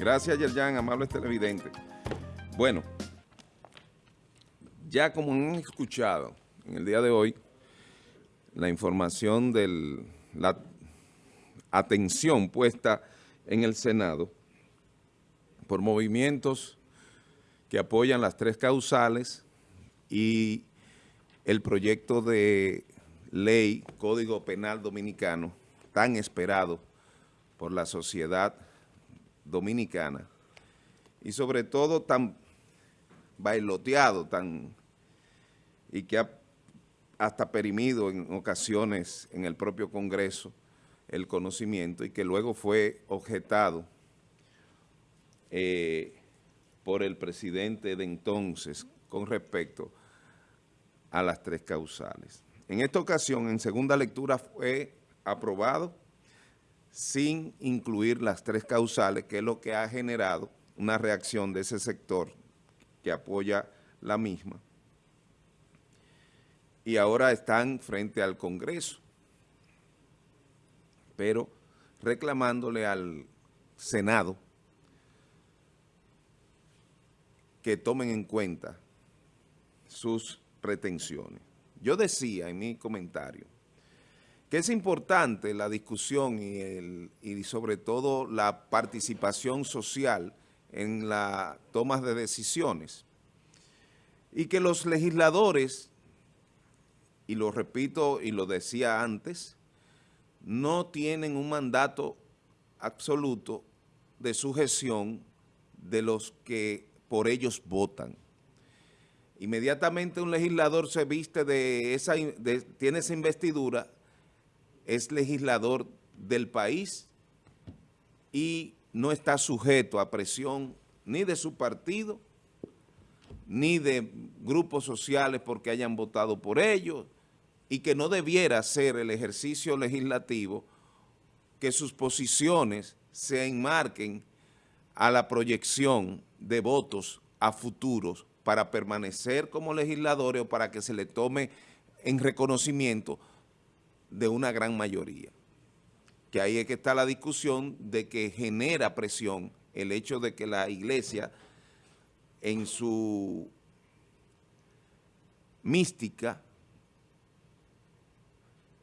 Gracias, Yerjan, amables televidentes. Bueno, ya como han escuchado en el día de hoy, la información de la atención puesta en el Senado por movimientos que apoyan las tres causales y el proyecto de ley Código Penal Dominicano tan esperado por la sociedad dominicana y sobre todo tan bailoteado tan, y que ha hasta perimido en ocasiones en el propio Congreso el conocimiento y que luego fue objetado eh, por el presidente de entonces con respecto a las tres causales. En esta ocasión, en segunda lectura, fue aprobado sin incluir las tres causales, que es lo que ha generado una reacción de ese sector que apoya la misma. Y ahora están frente al Congreso, pero reclamándole al Senado que tomen en cuenta sus pretensiones. Yo decía en mi comentario que es importante la discusión y, sobre todo la participación social en la toma de decisiones y que los legisladores, y lo repito y lo decía antes, no tienen un mandato absoluto de sujeción de los que por ellos votan. Inmediatamente un legislador se viste de esa, tiene esa investidura es legislador del país y no está sujeto a presión ni de su partido, ni de grupos sociales porque hayan votado por ellos, y que no debiera ser el ejercicio legislativo que sus posiciones se enmarquen a la proyección de votos a futuros para permanecer como legisladores o para que se le tome en reconocimiento de una gran mayoría. Que ahí es que está la discusión de que genera presión el hecho de que la iglesia en su mística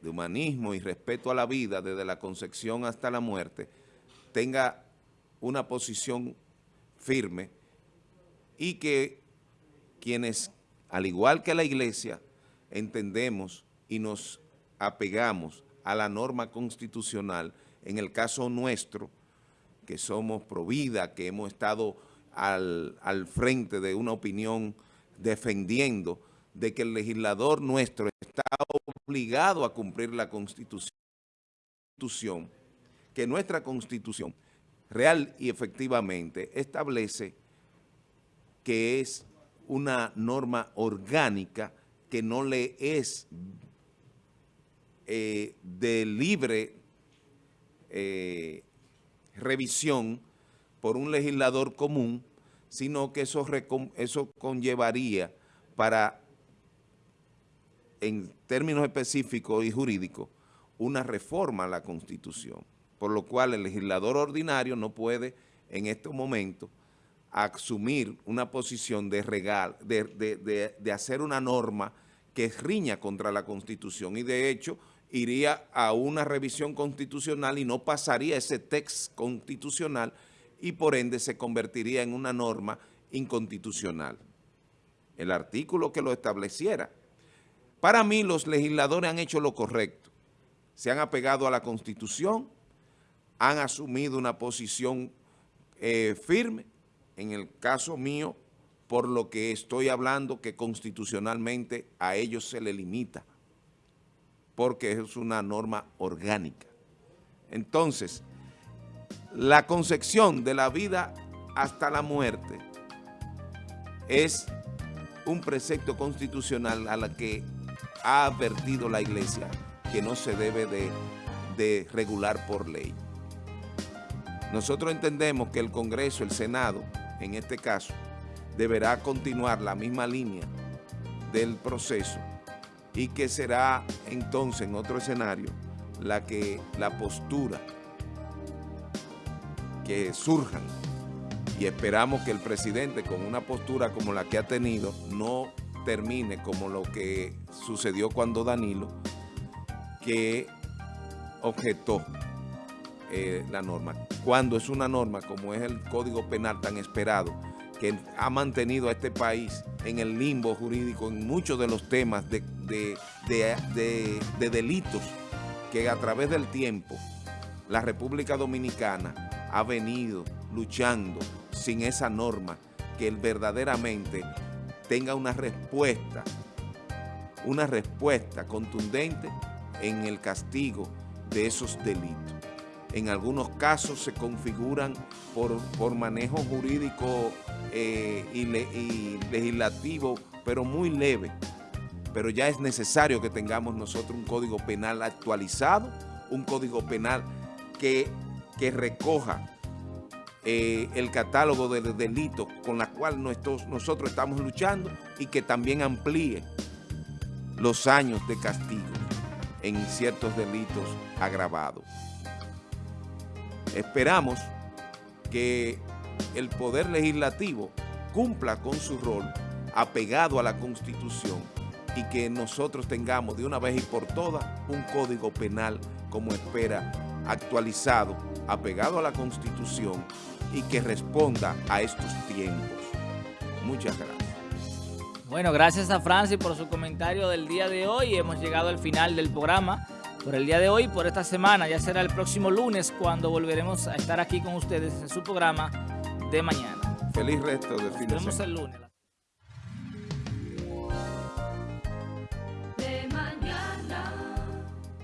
de humanismo y respeto a la vida desde la concepción hasta la muerte tenga una posición firme y que quienes, al igual que la iglesia, entendemos y nos apegamos a la norma constitucional, en el caso nuestro, que somos provida, que hemos estado al, al frente de una opinión defendiendo de que el legislador nuestro está obligado a cumplir la Constitución, que nuestra Constitución real y efectivamente establece que es una norma orgánica que no le es eh, de libre eh, revisión por un legislador común, sino que eso, eso conllevaría para, en términos específicos y jurídicos, una reforma a la Constitución, por lo cual el legislador ordinario no puede en este momento asumir una posición de, regal, de, de, de hacer una norma que riña contra la Constitución y de hecho iría a una revisión constitucional y no pasaría ese texto constitucional y por ende se convertiría en una norma inconstitucional. El artículo que lo estableciera. Para mí los legisladores han hecho lo correcto. Se han apegado a la Constitución, han asumido una posición eh, firme, en el caso mío, por lo que estoy hablando que constitucionalmente a ellos se le limita porque es una norma orgánica. Entonces, la concepción de la vida hasta la muerte es un precepto constitucional a la que ha advertido la Iglesia que no se debe de, de regular por ley. Nosotros entendemos que el Congreso, el Senado, en este caso, deberá continuar la misma línea del proceso y que será entonces en otro escenario la que la postura que surjan y esperamos que el presidente con una postura como la que ha tenido no termine como lo que sucedió cuando Danilo, que objetó eh, la norma. Cuando es una norma como es el Código Penal tan esperado, que ha mantenido a este país en el limbo jurídico en muchos de los temas de, de delitos que a través del tiempo la República Dominicana ha venido luchando sin esa norma que verdaderamente tenga una respuesta, una respuesta contundente en el castigo de esos delitos. En algunos casos se configuran por, por manejo jurídico eh, y, legislativo, pero muy leve. Pero ya es necesario que tengamos nosotros un código penal actualizado, un código penal que, que recoja eh, el catálogo de delitos con la cual nosotros estamos luchando y que también amplíe los años de castigo en ciertos delitos agravados. Esperamos que el Poder Legislativo cumpla con su rol apegado a la Constitución y que nosotros tengamos de una vez y por todas un código penal como espera actualizado, apegado a la Constitución y que responda a estos tiempos. Muchas gracias. Bueno, gracias a Francis por su comentario del día de hoy. Hemos llegado al final del programa por el día de hoy, por esta semana. Ya será el próximo lunes cuando volveremos a estar aquí con ustedes en su programa de mañana. Feliz resto de fin de semana. el lunes.